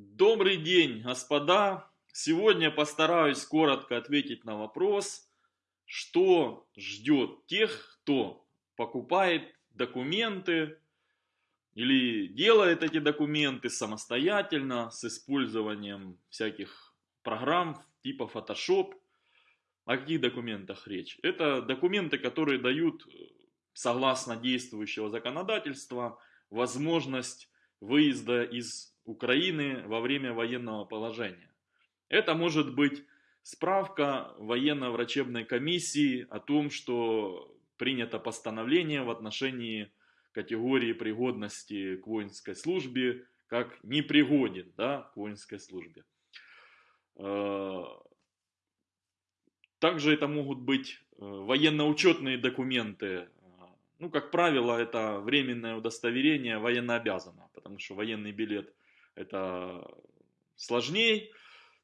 Добрый день, господа! Сегодня постараюсь коротко ответить на вопрос, что ждет тех, кто покупает документы или делает эти документы самостоятельно с использованием всяких программ типа Photoshop. О каких документах речь? Это документы, которые дают, согласно действующего законодательства, возможность выезда из Украины во время военного положения. Это может быть справка военно-врачебной комиссии о том, что принято постановление в отношении категории пригодности к воинской службе, как непригоден да, к воинской службе. Э, также это могут быть э, военно-учетные документы. Ну, как правило, это временное удостоверение военнообязанного, потому что военный билет это сложнее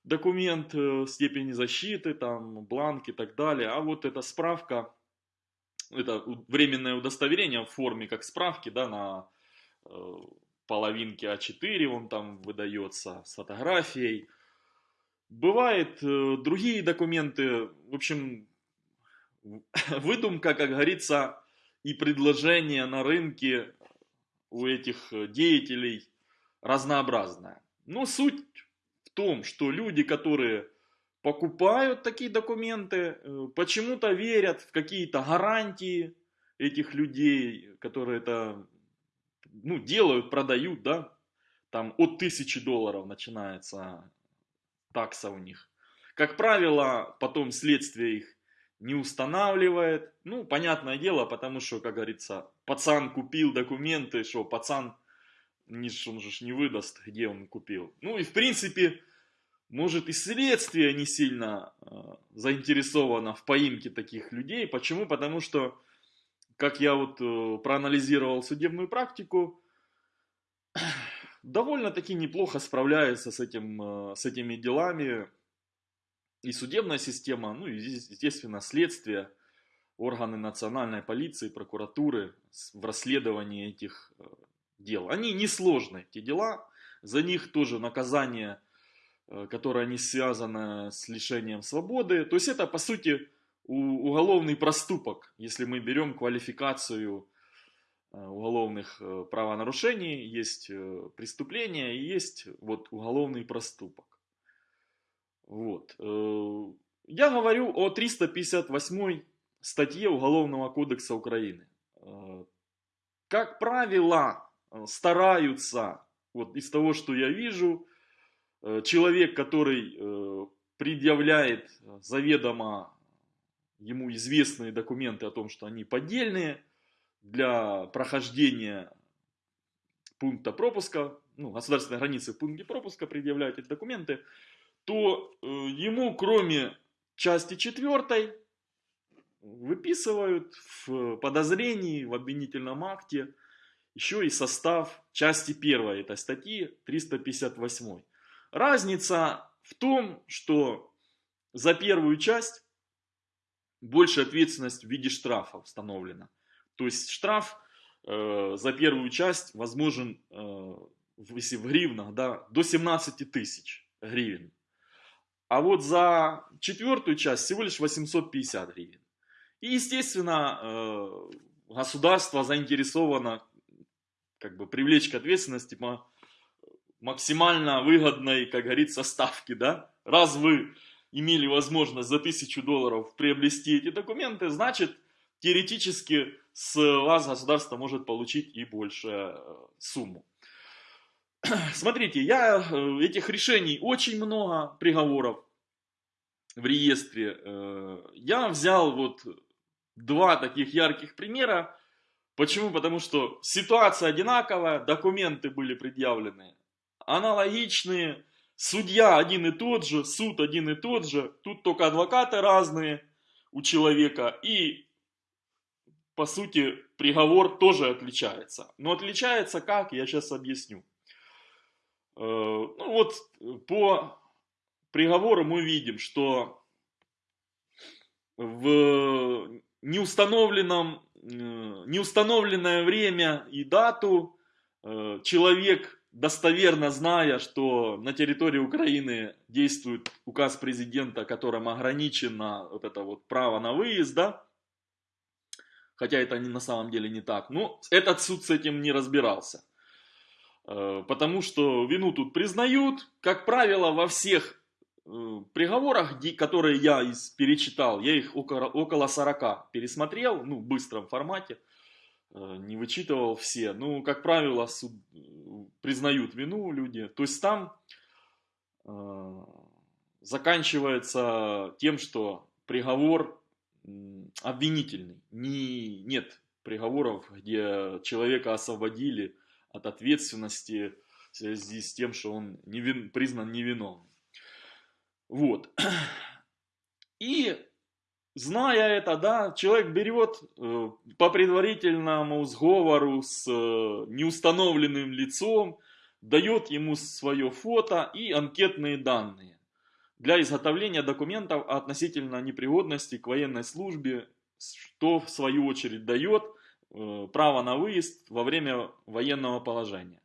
документ э, степени защиты, там, бланк и так далее. А вот эта справка, это временное удостоверение в форме как справки, да, на э, половинке А4 он там выдается с фотографией. Бывают э, другие документы, в общем, выдумка, как говорится, и предложение на рынке у этих деятелей разнообразная. Но суть в том, что люди, которые покупают такие документы, э, почему-то верят в какие-то гарантии этих людей, которые это ну, делают, продают, да, там от тысячи долларов начинается такса у них. Как правило, потом следствие их не устанавливает. Ну, понятное дело, потому что, как говорится, пацан купил документы, что пацан Ниже он же не выдаст, где он купил. Ну и в принципе, может и следствие не сильно э, заинтересовано в поимке таких людей. Почему? Потому что, как я вот э, проанализировал судебную практику, довольно-таки неплохо справляется с, этим, э, с этими делами и судебная система, ну и естественно следствие, органы национальной полиции, прокуратуры в расследовании этих э, дел. Они несложные, эти дела, за них тоже наказание, э, которое не связано с лишением свободы. То есть это, по сути, уголовный проступок, если мы берем квалификацию э, уголовных э, правонарушений, есть преступление и есть вот уголовный проступок. Вот. Я говорю о 358 статье Уголовного кодекса Украины. Как правило, стараются, вот из того, что я вижу, э, человек, который э, предъявляет заведомо ему известные документы о том, что они поддельные, для прохождения пункта пропуска, ну, государственной границы в пункте пропуска предъявляют эти документы, то ему, кроме части четвертой, выписывают в подозрении, в обвинительном акте еще и состав части первой этой статьи 358. Разница в том, что за первую часть больше ответственность в виде штрафа установлена. То есть штраф э, за первую часть возможен, э, если в гривнах, да, до 17 тысяч гривен. А вот за четвертую часть всего лишь 850 гривен. И, естественно, э, государство заинтересовано как бы привлечь к ответственности по максимально выгодной, как говорится, ставки, да? Раз вы имели возможность за тысячу долларов приобрести эти документы, значит, теоретически с вас государство может получить и большую э, сумму. Смотрите, я э, этих решений очень много приговоров в реестре. Э, я взял вот два таких ярких примера Почему? Потому что ситуация одинаковая, документы были предъявлены аналогичные, судья один и тот же, суд один и тот же, тут только адвокаты разные у человека и по сути приговор тоже отличается. Но отличается как, я сейчас объясню. Э, ну вот по приговору мы видим, что в неустановленном неустановленное время и дату. Э, человек достоверно зная, что на территории Украины действует указ президента, которым ограничено вот это вот право на выезд, да, хотя это на самом деле не так, но этот суд с этим не разбирался. Э, потому что вину тут признают, как правило, во всех э, приговорах, которые я перечитал, я их около, около 40 пересмотрел, ну, в быстром формате, Э, не вычитывал все. Ну, как правило, суд, э, признают вину люди. То есть там э, заканчивается тем, что приговор обвинительный. Не, нет приговоров, где человека освободили от ответственности в связи с тем, что он невин, признан невиновным. Вот. И зная это, да, человек берет э, по предварительному сговору с э, неустановленным лицом, дает ему свое фото и анкетные данные для изготовления документов относительно непригодности к военной службе, что в свою очередь дает э, право на выезд во время военного положения.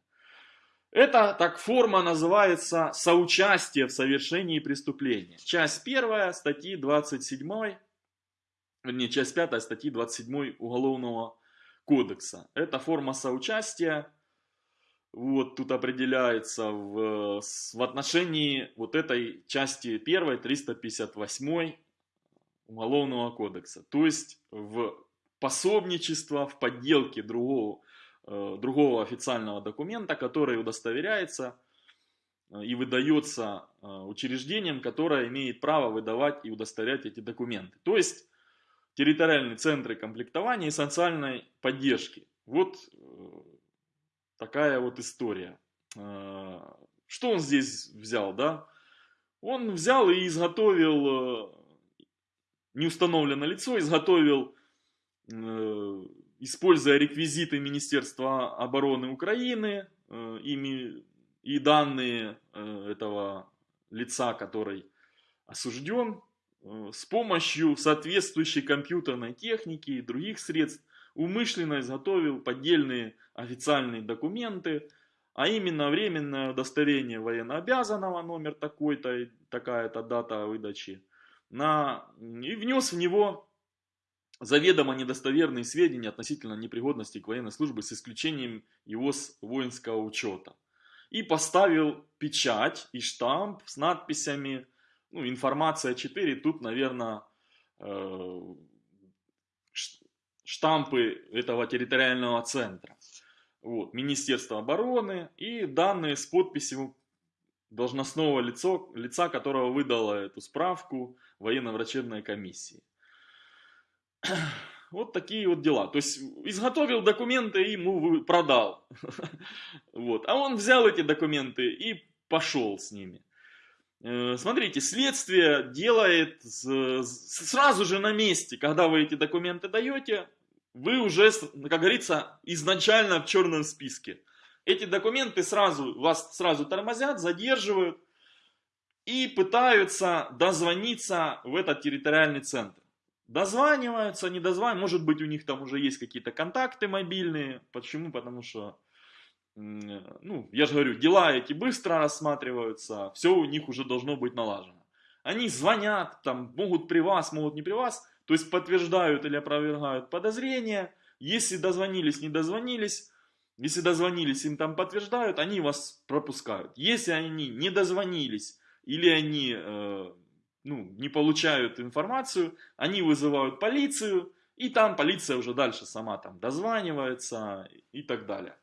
Эта так форма называется соучастие в совершении преступления. Часть первая статьи 27 вернее, часть 5 статьи 27 Уголовного кодекса. Это форма соучастия, вот тут определяется в, в отношении вот этой части 1 358 Уголовного кодекса. То есть в пособничество, в подделке другого, другого официального документа, который удостоверяется э, и выдается э, учреждением, которое имеет право выдавать и удостоверять эти документы. То есть территориальные центры комплектования и социальной поддержки. Вот э, такая вот история. Э, что он здесь взял, да? Он взял и изготовил, э, неустановленное лицо, изготовил, используя реквизиты Министерства обороны Украины, ими и данные этого лица, который осужден, Э, с помощью соответствующей компьютерной техники и других средств умышленно изготовил поддельные официальные документы, а именно временное удостоверение военнообязанного, номер такой-то, такая-то дата выдачи, на, и внес в него заведомо недостоверные сведения относительно непригодности к военной службе с исключением его с воинского учета. И поставил печать и штамп с надписями ну, информация 4, тут, наверное, э, штампы этого территориального центра. Вот, Министерство обороны и данные с подписью должностного лицо, лица, которого выдало эту справку военно-врачебной комиссии. Вот такие вот дела. То есть изготовил документы и ему продал. Вот. А он взял эти документы и пошел с ними. Э, смотрите, следствие делает сразу же на месте, когда вы эти документы даете, вы уже, как говорится, изначально в черном списке. Эти документы сразу, вас сразу тормозят, задерживают и пытаются дозвониться в этот территориальный центр. Дозваниваются, не дозваниваются, может быть у них там уже есть какие-то контакты мобильные. Почему? Потому что ну, я же говорю, дела эти быстро рассматриваются, все у них уже должно быть налажено. Они звонят, там, могут при вас, могут не при вас, то есть подтверждают или опровергают подозрения. Если дозвонились, не дозвонились, если дозвонились, им там подтверждают, они вас пропускают. Если они не дозвонились или они э, ну, не получают информацию, они вызывают полицию, и там полиция уже дальше сама там дозванивается и так далее.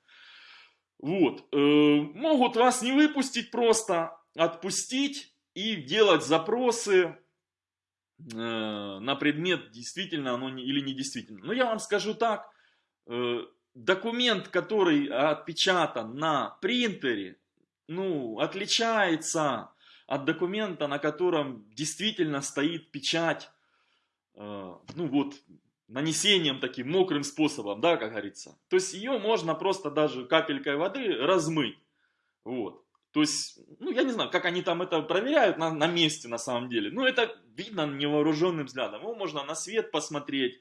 Вот. Э, могут вас не выпустить просто, отпустить и делать запросы э, на предмет, действительно оно не, или не действительно. Но я вам скажу так, э, документ, который отпечатан на принтере, ну, отличается от документа, на котором действительно стоит печать, ну вот, нанесением таким мокрым способом, да, как говорится. То есть ее можно просто даже капелькой воды размыть. Вот. То есть, ну, я не знаю, как они там это проверяют на, на месте на самом деле. Ну, это видно невооруженным взглядом. Его можно на свет посмотреть.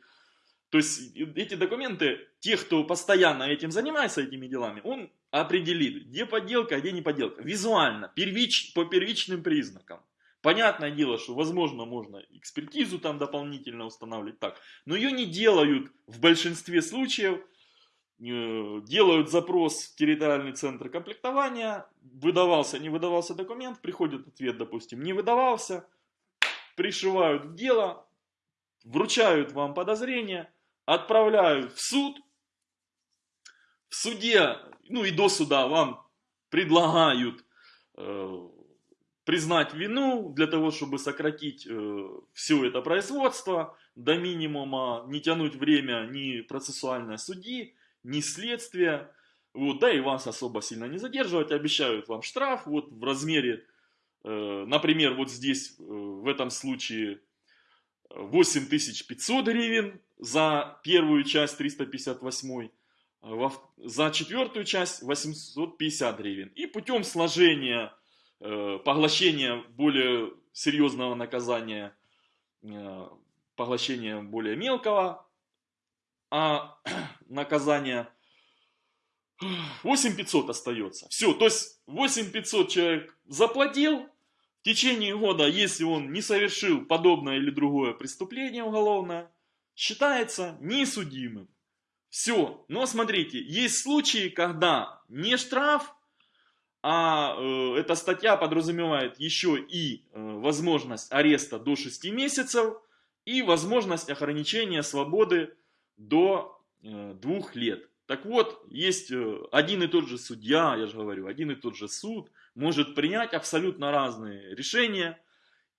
То есть, эти документы, те, кто постоянно этим занимается, этими делами, он определит, где подделка, а где не подделка. Визуально, первич, по первичным признакам. Понятное дело, что возможно можно экспертизу там дополнительно устанавливать так, но ее не делают в большинстве случаев. Э, делают запрос в территориальный центр комплектования, выдавался, не выдавался документ, приходит ответ, допустим, не выдавался, пришивают в дело, вручают вам подозрение, отправляют в суд, в суде, ну и до суда вам предлагают э, признать вину для того, чтобы сократить э, все это производство до минимума, не тянуть время ни процессуальной судьи, ни следствия, вот, да и вас особо сильно не задерживать, обещают вам штраф. Вот в размере, э, например, вот здесь э, в этом случае 8500 гривен за первую часть 358, а за четвертую часть 850 гривен. И путем сложения Э, поглощение более серьезного наказания, э, поглощение более мелкого, а наказание 8500 остается. Все, то есть 8500 человек заплатил, в течение года, если он не совершил подобное или другое преступление уголовное, считается несудимым. Все. Но смотрите, есть случаи, когда не штраф, а э, эта статья подразумевает еще и э, возможность ареста до 6 месяцев и возможность ограничения свободы до э, 2 лет. Так вот, есть э, один и тот же судья, я же говорю, один и тот же суд может принять абсолютно разные решения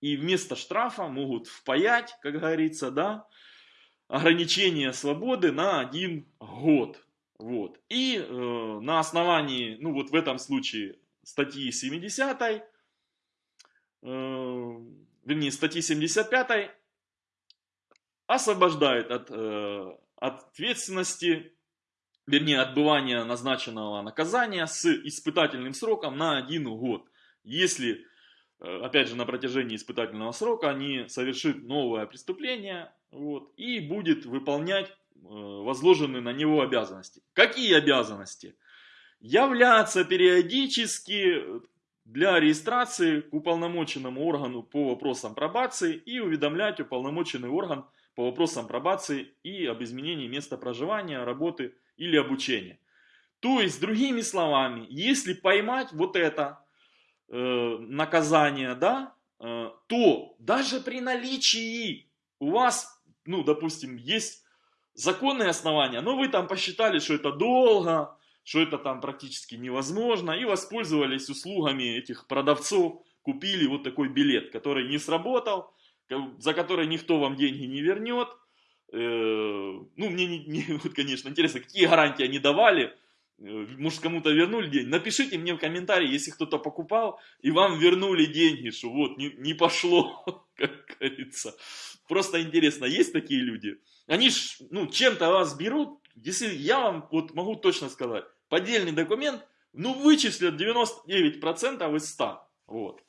и вместо штрафа могут впаять, как говорится, да, ограничение свободы на один год. Вот. И э, на основании, ну вот в этом случае статьи 70, э, вернее статьи 75 освобождает от э, ответственности, вернее отбывания назначенного наказания с испытательным сроком на один год. Если, опять же, на протяжении испытательного срока не совершит новое преступление вот, и будет выполнять возложенные на него обязанности. Какие обязанности? Являться периодически для регистрации к уполномоченному органу по вопросам пробации и уведомлять уполномоченный орган по вопросам пробации и об изменении места проживания, работы или обучения. То есть, другими словами, если поймать вот это э, наказание, да, э, то даже при наличии у вас, ну, допустим, есть законные основания, но вы там посчитали, что это долго, что это там практически невозможно, и воспользовались услугами этих продавцов, купили вот такой билет, который не сработал, за который никто вам деньги не вернет. Э, ну, мне, не, не, вот, конечно, интересно, какие гарантии они давали, может, кому-то вернули деньги. Напишите мне в комментарии, если кто-то покупал, и вам вернули деньги, что вот, не, не пошло, как говорится. Просто интересно, есть такие люди? Они ж, ну, чем-то вас берут, если я вам вот могу точно сказать, поддельный документ, ну, вычислят 99% из 100. Вот.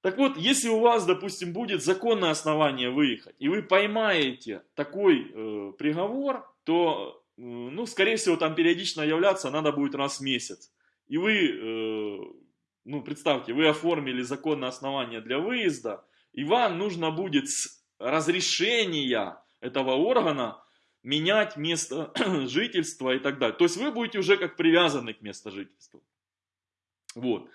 Так вот, если у вас, допустим, будет законное основание выехать, и вы поймаете такой э, приговор, то, э, ну, скорее всего, там периодично являться надо будет раз в месяц. И вы, э, ну, представьте, вы оформили законное основание для выезда, и вам нужно будет с разрешения этого органа менять место жительства и так далее. То есть вы будете уже как привязаны к месту жительства. Вот.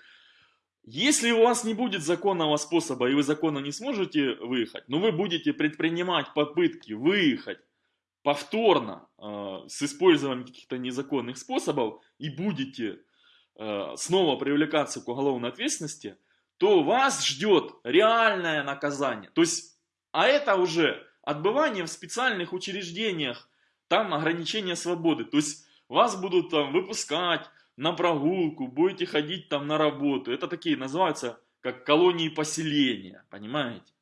Если у вас не будет законного способа, и вы законно не сможете выехать, но вы будете предпринимать попытки выехать повторно э, с использованием каких-то незаконных способов и будете э, снова привлекаться к уголовной ответственности, то вас ждет реальное наказание. То есть, а это уже отбывание в специальных учреждениях, там ограничение свободы. То есть вас будут там выпускать на прогулку, будете ходить там на работу. Это такие называются как колонии поселения, понимаете?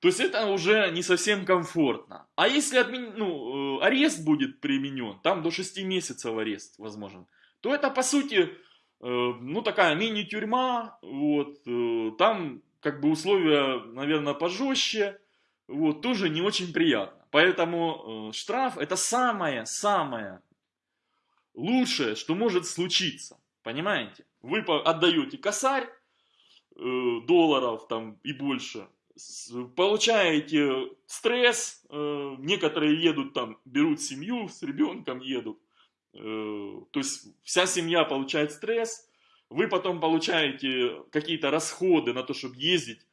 То есть это уже не совсем комфортно. А если отмен... ну, э, арест будет применен, там до 6 месяцев арест возможен, то это по сути, э, ну такая мини-тюрьма, вот, э, там как бы условия, наверное, пожестче, вот, тоже не очень приятно. Поэтому штраф это самое-самое лучшее, что может случиться. Понимаете? Вы отдаете косарь долларов там и больше, получаете стресс, э, некоторые едут там, берут семью, с ребенком едут, э, то есть вся семья получает стресс, вы потом получаете какие-то расходы на то, чтобы ездить,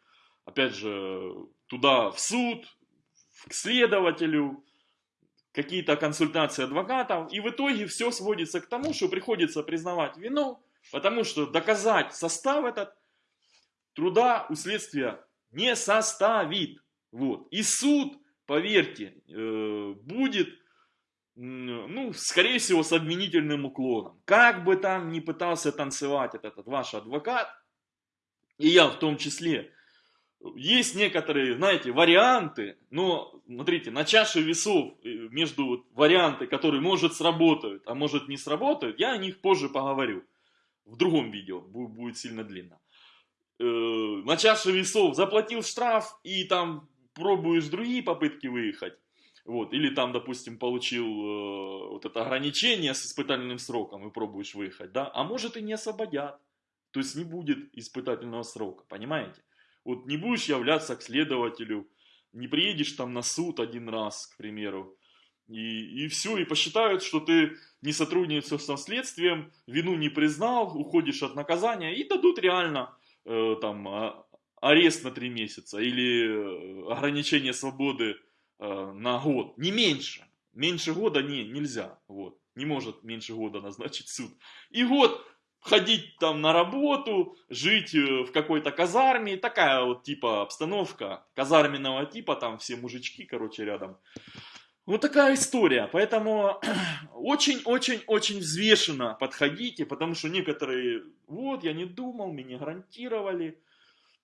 опять же, туда в суд, к следователю, какие-то консультации адвокатов, и в итоге все сводится к тому, что приходится признавать вину, потому что доказать состав этот труда у следствия не составит. Вот. И суд, поверьте, э, будет, ну, скорее всего, с обвинительным уклоном. Как бы там ни пытался танцевать этот, этот ваш адвокат, и я в том числе, есть некоторые, знаете, варианты, но, смотрите, на чаше весов э, между варианты, которые, может, сработают, а может, не сработают, я о них позже поговорю. В другом видео, будет сильно длинно. Э, на чаше весов заплатил штраф и там пробуешь другие попытки выехать. Вот, или там, допустим, получил э, вот это ограничение с испытательным сроком и пробуешь выехать, да, а может и не освободят. То есть не будет испытательного срока, понимаете? Вот не будешь являться к следователю, не приедешь там на суд один раз, к примеру, и, и все, и посчитают, что ты не сотрудничаешь со следствием, вину не признал, уходишь от наказания, и дадут реально э, там а, арест на три месяца или э, ограничение свободы э, на год, не меньше. Меньше года не, нельзя, вот, не может меньше года назначить суд. И год ходить там на работу, жить в какой-то казарме, такая вот типа обстановка казарменного типа, там все мужички, короче, рядом. Вот такая история, поэтому очень-очень-очень взвешенно подходите, потому что некоторые, вот, я не думал, меня гарантировали.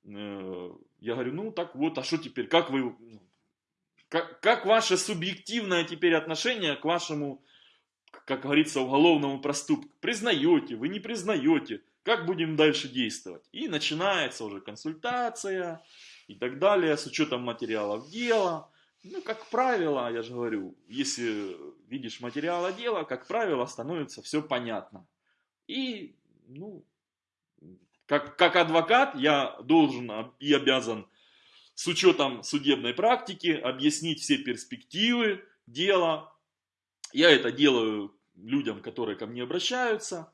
Э, я говорю, ну так вот, а что теперь, как вы, как, как ваше субъективное теперь отношение к вашему как говорится, уголовному проступку. Признаете, вы не признаете, как будем дальше действовать. И начинается уже консультация и так далее, с учетом материалов дела. Ну, как правило, я же говорю, если видишь материалы дела, как правило, становится все понятно. И, ну, как, как адвокат я должен и обязан с учетом судебной практики объяснить все перспективы дела, я это делаю людям, которые ко мне обращаются.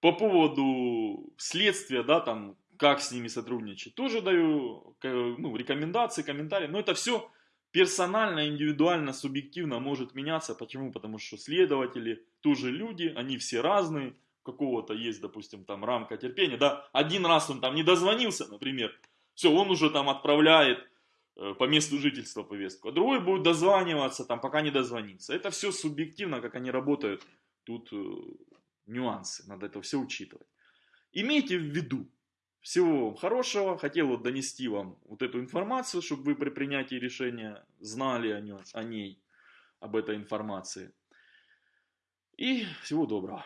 По поводу следствия, да, там, как с ними сотрудничать, тоже даю ну, рекомендации, комментарии. Но это все персонально, индивидуально, субъективно может меняться. Почему? Потому что следователи тоже люди, они все разные. Какого-то есть, допустим, там рамка терпения. Да, один раз он там не дозвонился, например, все, он уже там отправляет Э, по месту жительства повестку, а другой будет дозваниваться, там, пока не дозвонится. Это все субъективно, как они работают. Тут э, нюансы, надо это все учитывать. Имейте в виду, всего вам хорошего. Хотел вот донести вам вот эту информацию, чтобы вы при принятии решения знали о, ней, об этой информации. И всего доброго.